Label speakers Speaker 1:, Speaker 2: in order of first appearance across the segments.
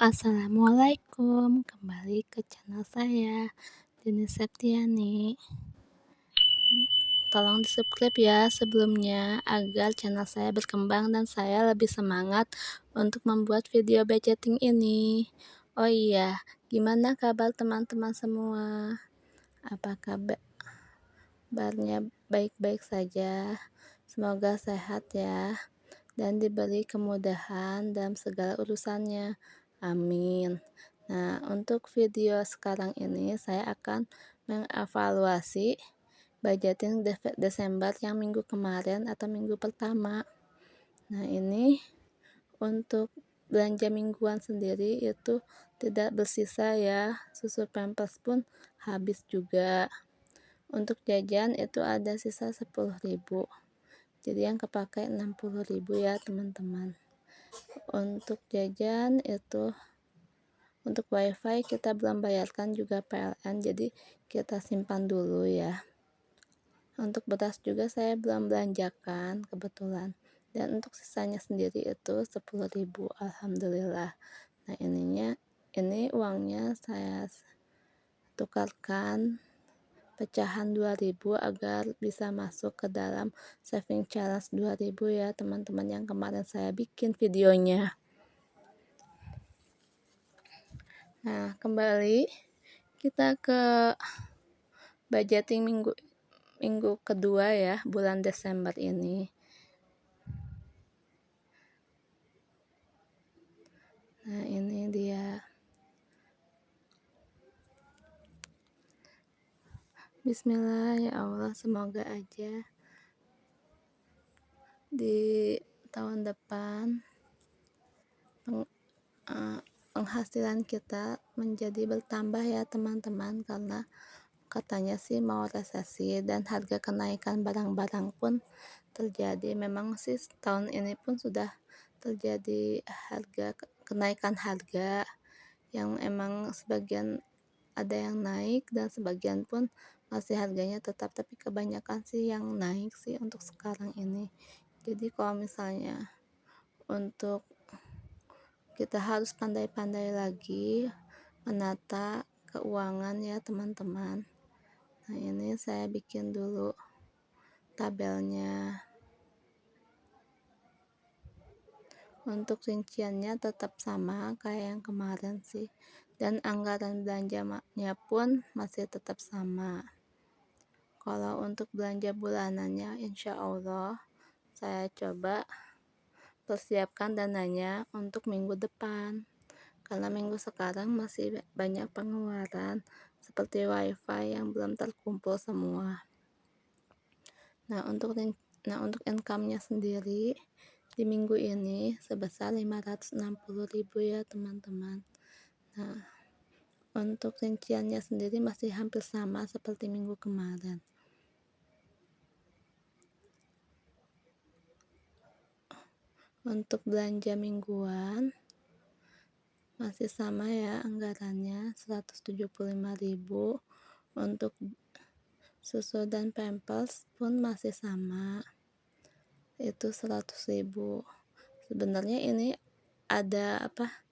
Speaker 1: assalamualaikum. Kembali ke channel saya Dini Septiani. Tolong di subscribe ya sebelumnya agar channel saya berkembang dan saya lebih semangat untuk membuat video budgeting ini. Oh iya gimana kabar teman-teman semua? Apa kabarnya baik-baik saja? Semoga sehat ya dan diberi kemudahan dalam segala urusannya Amin. Nah, untuk video sekarang ini saya akan mengevaluasi budgeting Desember yang minggu kemarin atau minggu pertama. Nah, ini untuk belanja mingguan sendiri itu tidak bersisa ya. Susu pampers pun habis juga. Untuk jajan itu ada sisa 10.000. Jadi yang kepakai 60.000 ya, teman-teman untuk jajan itu untuk wifi kita belum bayarkan juga PLN jadi kita simpan dulu ya. Untuk beras juga saya belum belanjakan kebetulan. Dan untuk sisanya sendiri itu 10.000 Alhamdulillah. Nah ininya ini uangnya saya tukarkan pecahan 2000 agar bisa masuk ke dalam saving challenge 2000 ya teman-teman yang kemarin saya bikin videonya. Nah kembali kita ke budgeting minggu minggu kedua ya bulan Desember ini nah ini dia Bismillah ya Allah semoga aja di tahun depan peng, uh, penghasilan kita menjadi bertambah ya teman-teman. Karena katanya sih mau resesi dan harga kenaikan barang-barang pun terjadi. Memang sih tahun ini pun sudah terjadi harga kenaikan harga yang emang sebagian ada yang naik dan sebagian pun masih harganya tetap tapi kebanyakan sih yang naik sih untuk sekarang ini. Jadi kalau misalnya untuk kita harus pandai-pandai lagi menata keuangan ya teman-teman. Nah ini saya bikin dulu tabelnya. Untuk rinciannya tetap sama kayak yang kemarin sih. Dan anggaran belanjanya pun masih tetap sama kalau untuk belanja bulanannya insya Allah saya coba persiapkan dananya untuk minggu depan. Karena minggu sekarang masih banyak pengeluaran seperti wifi yang belum terkumpul semua. Nah untuk nah untuk income nya sendiri di minggu ini sebesar 560.000 ya teman-teman. Nah untuk rinciannya sendiri masih hampir sama seperti minggu kemarin untuk belanja mingguan masih sama ya anggarannya 175.000 untuk susu dan pampers pun masih sama itu 100.000 sebenarnya ini ada apa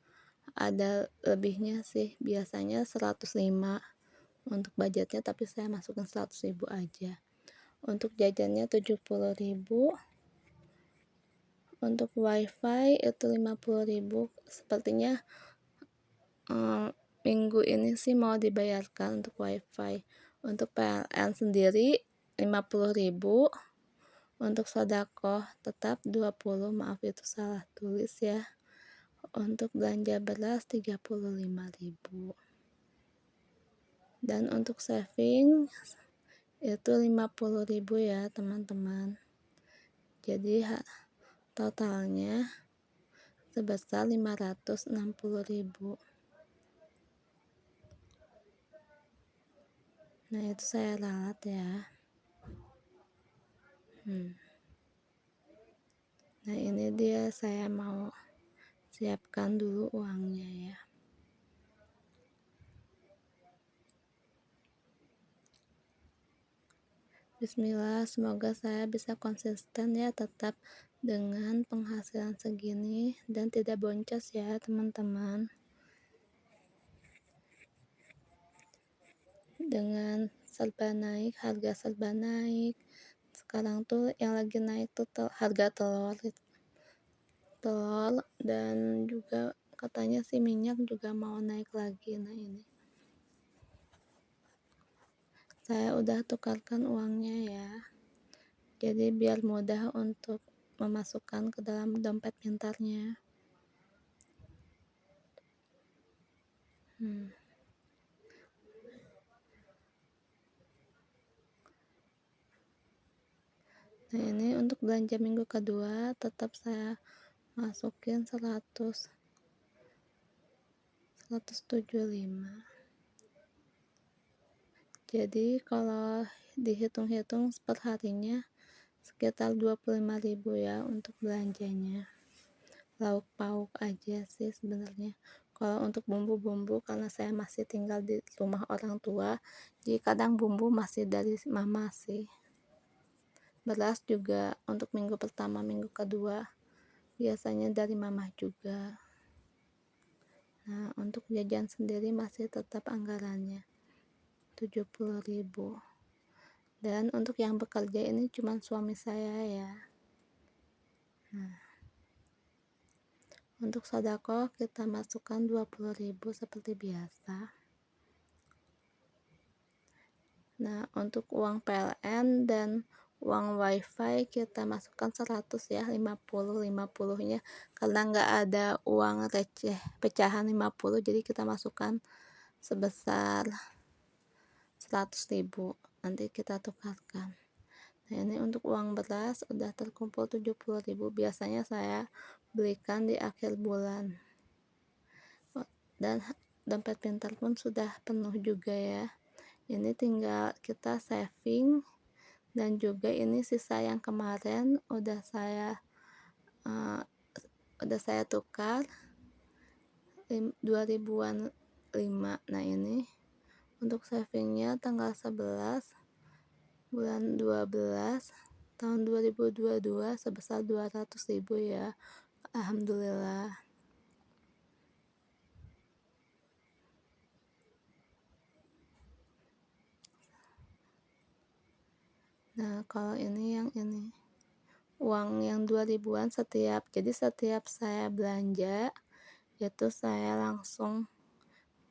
Speaker 1: ada lebihnya sih biasanya 105 untuk budgetnya tapi saya masukkan 100.000 aja. Untuk jajannya 70.000 untuk wifi itu 50.000 sepertinya um, minggu ini sih mau dibayarkan untuk wifi. Untuk PLN sendiri 50.000 untuk sodako tetap 20 maaf itu salah tulis ya. Untuk belanja beras 35.000 dan untuk saving itu 50.000 ya teman-teman. Jadi totalnya sebesar 560.000 nah itu saya ralat ya. Hmm. nah ini dia saya mau siapkan dulu uangnya ya. Bismillah, semoga saya bisa konsisten ya tetap dengan penghasilan segini dan tidak boncos ya teman-teman. Dengan serba naik harga serba naik. Sekarang tuh yang lagi naik tuh tel harga telur telur dan juga katanya si minyak juga mau naik lagi. Nah ini. Saya udah tukarkan uangnya ya. Jadi biar mudah untuk memasukkan ke dalam dompet pintarnya hmm. nah ini untuk belanja minggu kedua tetap saya masukin 100 175 jadi kalau dihitung-hitung per harinya sekitar 25.000 ya untuk belanjanya. Lauk pauk aja sih sebenarnya. Kalau untuk bumbu-bumbu karena saya masih tinggal di rumah orang tua jadi kadang bumbu masih dari mama sih. Beras juga untuk minggu pertama minggu kedua biasanya dari mama juga. Nah untuk jajan sendiri masih tetap anggarannya 70.000 dan untuk yang bekerja ini cuma suami saya ya. Nah. Untuk sodako kita masukkan 20.000 seperti biasa. Nah untuk uang PLN dan uang wifi kita masukkan 100 ya 50 50 nya karena nggak ada uang receh pecahan 50 jadi kita masukkan sebesar 100.000 nanti kita tukarkan. Nah ini untuk uang beras udah terkumpul 70.000 biasanya saya belikan di akhir bulan. Dan dompet pintar pun sudah penuh juga ya. Ini tinggal kita saving dan juga ini sisa yang kemarin udah saya uh, udah saya tukar 2000-an 5 nah ini untuk savingnya tanggal 11 bulan 12 tahun 2022 sebesar 200.000 ya. Alhamdulillah. Nah, kalau ini yang ini uang yang 2000-an setiap jadi setiap saya belanja itu saya langsung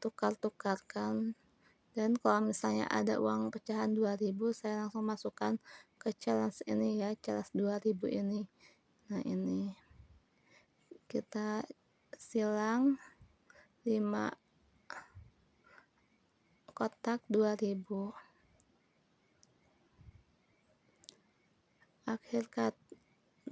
Speaker 1: tukar-tukarkan dan kalau misalnya ada uang pecahan 2000 saya langsung masukkan ke challenge ini ya challenge 2000 ini. Nah ini. Kita silang 5 kotak 2000 akhir kata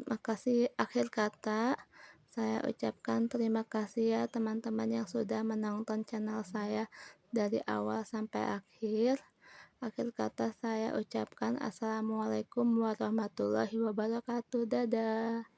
Speaker 1: makasih. Akhir kata saya ucapkan terima kasih ya teman-teman yang sudah menonton channel saya dari awal sampai akhir. Akhir kata saya ucapkan assalamualaikum warahmatullahi wabarakatuh. Dadah